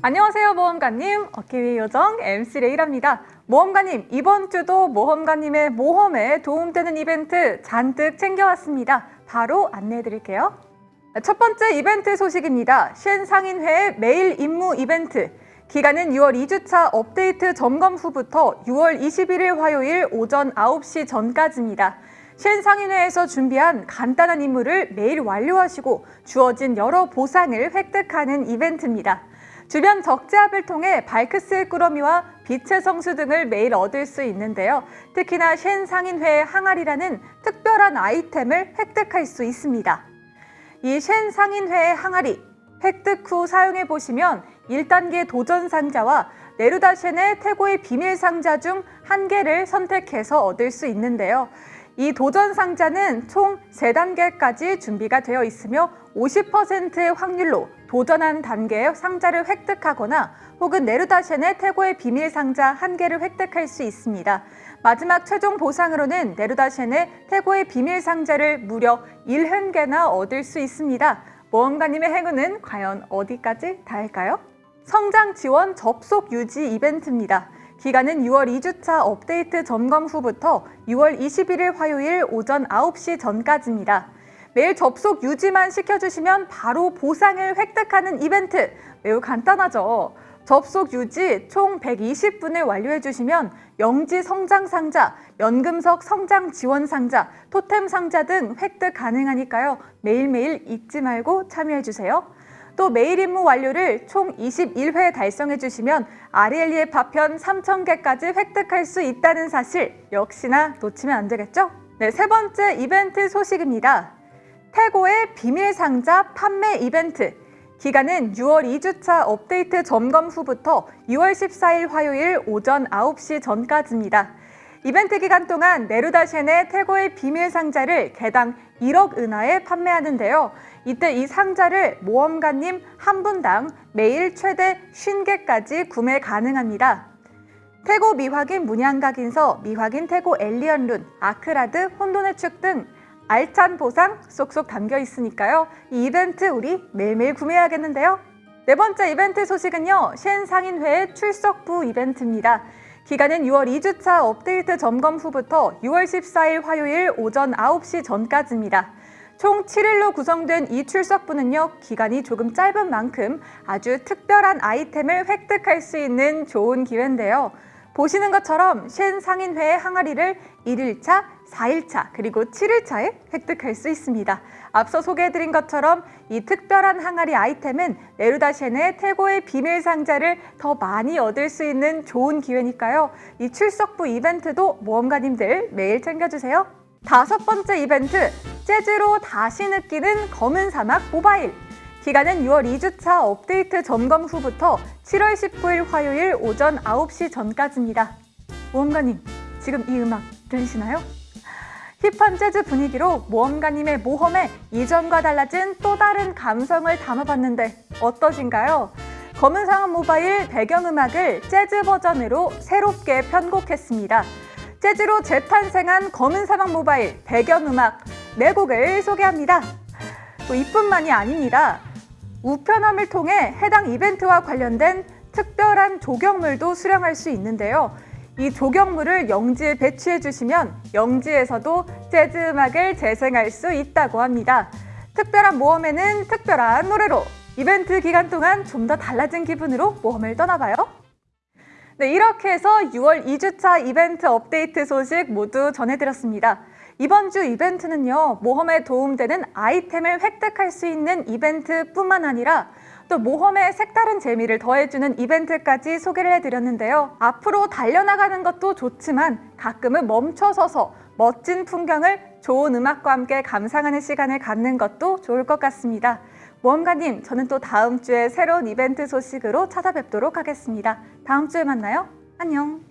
안녕하세요 모험가님. 어깨위 요정 MC 레이랍니다. 모험가님 이번 주도 모험가님의 모험에 도움되는 이벤트 잔뜩 챙겨왔습니다. 바로 안내해 드릴게요. 첫 번째 이벤트 소식입니다. 쉔 상인회의 매일 임무 이벤트. 기간은 6월 2주차 업데이트 점검 후부터 6월 21일 화요일 오전 9시 전까지입니다. 쉔 상인회에서 준비한 간단한 임무를 매일 완료하시고 주어진 여러 보상을 획득하는 이벤트입니다 주변 적재압을 통해 발크스의 꾸러미와 빛의 성수 등을 매일 얻을 수 있는데요. 특히나 쉔 상인회의 항아리라는 특별한 아이템을 획득할 수 있습니다. 이 쉔 상인회의 항아리, 획득 후 사용해 보시면 1단계 도전 상자와 네루다 쉔의 태고의 비밀 상자 중 한 개를 선택해서 얻을 수 있는데요. 이 도전 상자는 총 3단계까지 준비가 되어 있으며 50%의 확률로 도전한 단계의 상자를 획득하거나 혹은 네르다셴의 태고의 비밀 상자 한 개를 획득할 수 있습니다. 마지막 최종 보상으로는 네르다셴의 태고의 비밀 상자를 무려 1흔개나 얻을 수 있습니다. 모험가님의 행운은 과연 어디까지 닿을까요? 성장 지원 접속 유지 이벤트입니다. 기간은 6월 2주차 업데이트 점검 후부터 6월 21일 화요일 오전 9시 전까지입니다. 매일 접속 유지만 시켜주시면 바로 보상을 획득하는 이벤트 매우 간단하죠. 접속 유지 총 120분을 완료해 주시면 영지 성장 상자, 연금석 성장 지원 상자, 토템 상자 등 획득 가능하니까요. 매일매일 잊지 말고 참여해 주세요. 또 매일 임무 완료를 총 21회 달성해 주시면 아리엘리의 파편 3,000개까지 획득할 수 있다는 사실 역시나 놓치면 안 되겠죠? 네, 세 번째 이벤트 소식입니다. 태고의 비밀 상자 판매 이벤트 기간은 6월 2주차 업데이트 점검 후부터 6월 14일 화요일 오전 9시 전까지입니다. 이벤트 기간 동안 네루다셴의 태고의 비밀 상자를 개당 1억 은하에 판매하는데요. 이때 이 상자를 모험가님 한 분당 매일 최대 50개까지 구매 가능합니다. 태고 미확인 문양각인서, 미확인 태고 엘리언룬, 아크라드, 혼돈의 축 등 알찬 보상 쏙쏙 담겨 있으니까요. 이 이벤트 우리 매일매일 구매해야겠는데요. 네 번째 이벤트 소식은요. 쉔 상인회의 출석부 이벤트입니다. 기간은 6월 2주차 업데이트 점검 후부터 6월 14일 화요일 오전 9시 전까지입니다. 총 7일로 구성된 이 출석부는요, 기간이 조금 짧은 만큼 아주 특별한 아이템을 획득할 수 있는 좋은 기회인데요. 보시는 것처럼 쉔 상인회의 항아리를 1일차, 4일차, 그리고 7일차에 획득할 수 있습니다. 앞서 소개해드린 것처럼 이 특별한 항아리 아이템은 네루다셴의 태고의 비밀 상자를 더 많이 얻을 수 있는 좋은 기회니까요. 이 출석부 이벤트도 모험가님들 매일 챙겨주세요. 다섯 번째 이벤트, 재즈로 다시 느끼는 검은 사막 모바일. 기간은 6월 2주차 업데이트 점검 후부터 7월 19일 화요일 오전 9시 전까지입니다. 모험가님, 지금 이 음악 들리시나요? 힙한 재즈 분위기로 모험가님의 모험에 이전과 달라진 또 다른 감성을 담아봤는데 어떠신가요? 검은 상어 모바일 배경음악을 재즈 버전으로 새롭게 편곡했습니다. 재즈로 재탄생한 검은 사막 모바일 배경음악 네 곡을 소개합니다. 또 이뿐만이 아닙니다. 우편함을 통해 해당 이벤트와 관련된 특별한 조경물도 수령할 수 있는데요. 이 조경물을 영지에 배치해 주시면 영지에서도 재즈 음악을 재생할 수 있다고 합니다. 특별한 모험에는 특별한 노래로 이벤트 기간 동안 좀 더 달라진 기분으로 모험을 떠나봐요. 네, 이렇게 해서 6월 2주차 이벤트 업데이트 소식 모두 전해드렸습니다. 이번 주 이벤트는요, 모험에 도움되는 아이템을 획득할 수 있는 이벤트뿐만 아니라 또 모험에 색다른 재미를 더해주는 이벤트까지 소개를 해드렸는데요. 앞으로 달려나가는 것도 좋지만 가끔은 멈춰서서 멋진 풍경을 좋은 음악과 함께 감상하는 시간을 갖는 것도 좋을 것 같습니다. 모험가님, 저는 또 다음 주에 새로운 이벤트 소식으로 찾아뵙도록 하겠습니다. 다음 주에 만나요. 안녕.